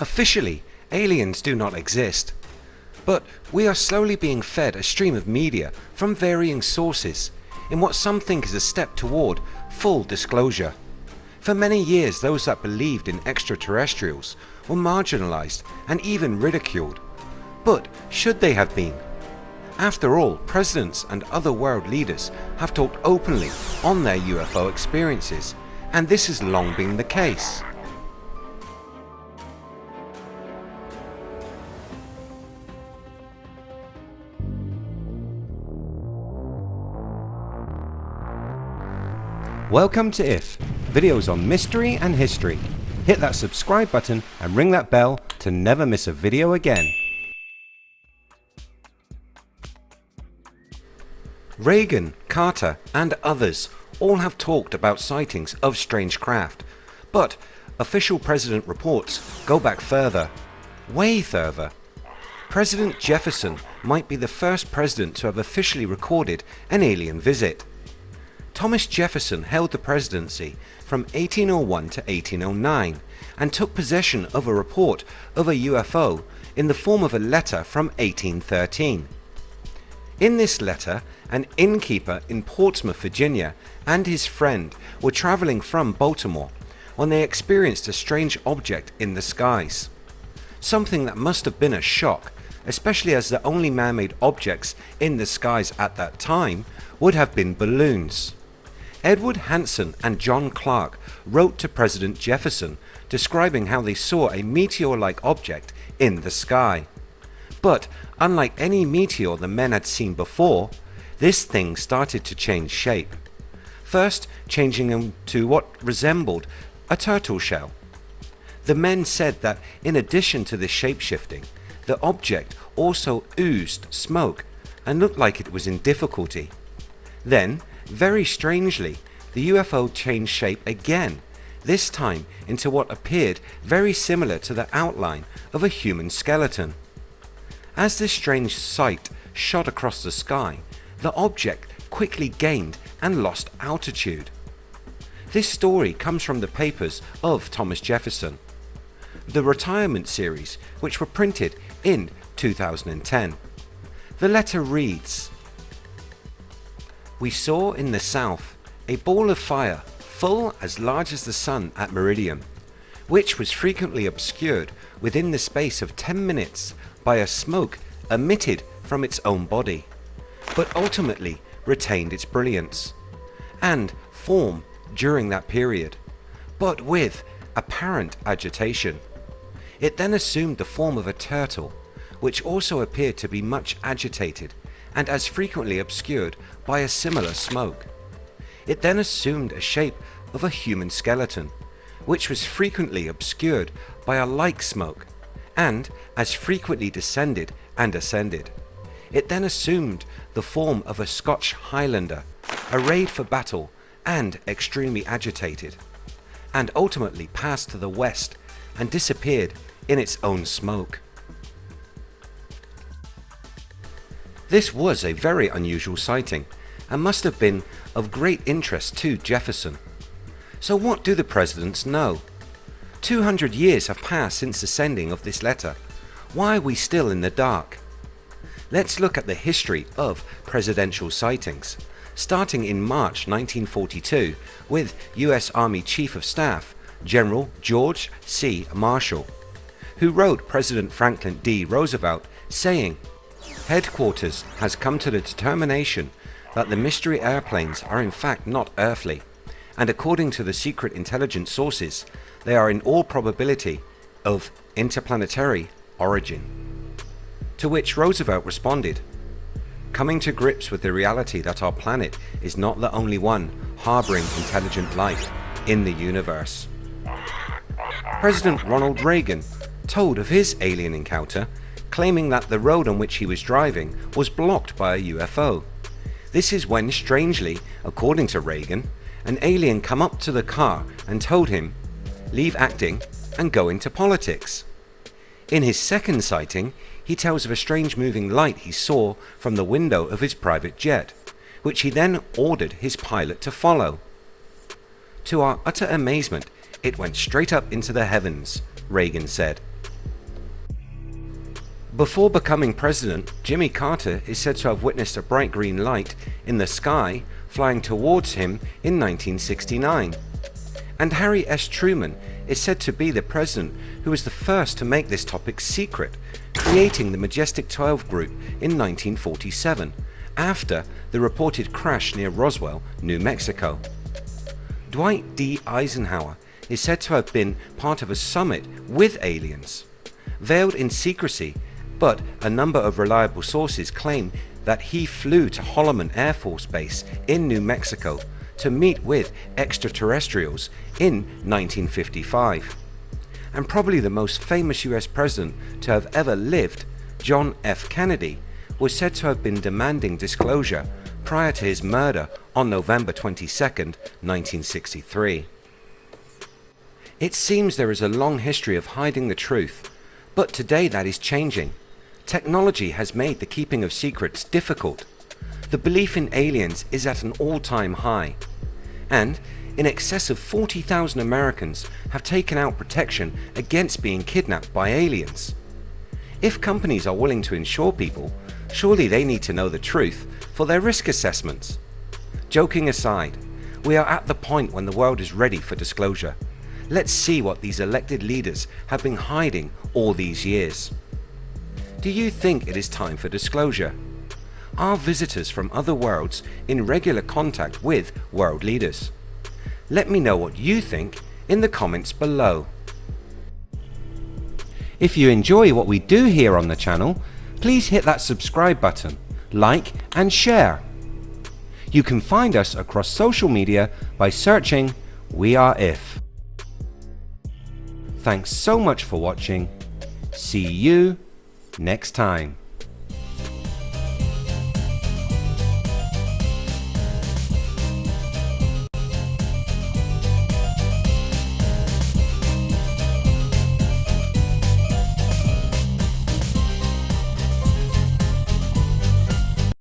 Officially, aliens do not exist. But we are slowly being fed a stream of media from varying sources in what some think is a step toward full disclosure. For many years those that believed in extraterrestrials were marginalised and even ridiculed. But should they have been? After all, presidents and other world leaders have talked openly on their UFO experiences and this has long been the case. Welcome to IF, videos on mystery and history. Hit that subscribe button and ring that bell to never miss a video again. Reagan, Carter and others all have talked about sightings of strange craft, but official president reports go back further, way further. President Jefferson might be the first president to have officially recorded an alien visit. Thomas Jefferson held the presidency from 1801 to 1809 and took possession of a report of a UFO in the form of a letter from 1813. In this letter an innkeeper in Portsmouth Virginia and his friend were travelling from Baltimore when they experienced a strange object in the skies. Something that must have been a shock especially as the only man-made objects in the skies at that time would have been balloons. Edward Hanson and John Clark wrote to President Jefferson describing how they saw a meteor-like object in the sky. But unlike any meteor the men had seen before, this thing started to change shape. First changing into what resembled a turtle shell. The men said that in addition to this shape-shifting, the object also oozed smoke and looked like it was in difficulty. Then very strangely, the UFO changed shape again, this time into what appeared very similar to the outline of a human skeleton. As this strange sight shot across the sky, the object quickly gained and lost altitude. This story comes from the papers of Thomas Jefferson, the retirement series which were printed in 2010. The letter reads, we saw in the south a ball of fire full as large as the sun at meridian, which was frequently obscured within the space of 10 minutes by a smoke emitted from its own body, but ultimately retained its brilliance and form during that period, but with apparent agitation. It then assumed the form of a turtle, which also appeared to be much agitated and as frequently obscured by a similar smoke. It then assumed a shape of a human skeleton, which was frequently obscured by a like smoke, and as frequently descended and ascended. It then assumed the form of a Scotch Highlander, arrayed for battle and extremely agitated, and ultimately passed to the west and disappeared in its own smoke. This was a very unusual sighting and must have been of great interest to Jefferson. So what do the presidents know? 200 years have passed since the sending of this letter. Why are we still in the dark? Let's look at the history of presidential sightings, starting in March 1942 with US Army Chief of Staff General George C. Marshall, who wrote President Franklin D. Roosevelt saying Headquarters has come to the determination that the mystery airplanes are in fact not earthly and according to the secret intelligence sources they are in all probability of interplanetary origin. To which Roosevelt responded, coming to grips with the reality that our planet is not the only one harbouring intelligent life in the universe. President Ronald Reagan told of his alien encounter claiming that the road on which he was driving was blocked by a UFO. This is when strangely, according to Reagan, an alien come up to the car and told him, leave acting and go into politics. In his second sighting, he tells of a strange moving light he saw from the window of his private jet, which he then ordered his pilot to follow. To our utter amazement, it went straight up into the heavens, Reagan said, Before becoming president, Jimmy Carter is said to have witnessed a bright green light in the sky flying towards him in 1969. And Harry S. Truman is said to be the president who was the first to make this topic secret, creating the Majestic 12 group in 1947, after the reported crash near Roswell, New Mexico. Dwight D. Eisenhower is said to have been part of a summit with aliens. Veiled in secrecy, but a number of reliable sources claim that he flew to Holloman Air Force Base in New Mexico to meet with extraterrestrials in 1955. And probably the most famous US president to have ever lived, John F. Kennedy, was said to have been demanding disclosure prior to his murder on November 22, 1963. It seems there is a long history of hiding the truth, but today that is changing. Technology has made the keeping of secrets difficult. The belief in aliens is at an all-time high. And in excess of 40,000 Americans have taken out protection against being kidnapped by aliens. If companies are willing to insure people, surely they need to know the truth for their risk assessments. Joking aside, we are at the point when the world is ready for disclosure. Let's see what these elected leaders have been hiding all these years. Do you think it is time for disclosure? Are visitors from other worlds in regular contact with world leaders? Let me know what you think in the comments below. If you enjoy what we do here on the channel, please hit that subscribe button, like and share. You can find us across social media by searching We Are If. Thanks so much for watching. See you next time.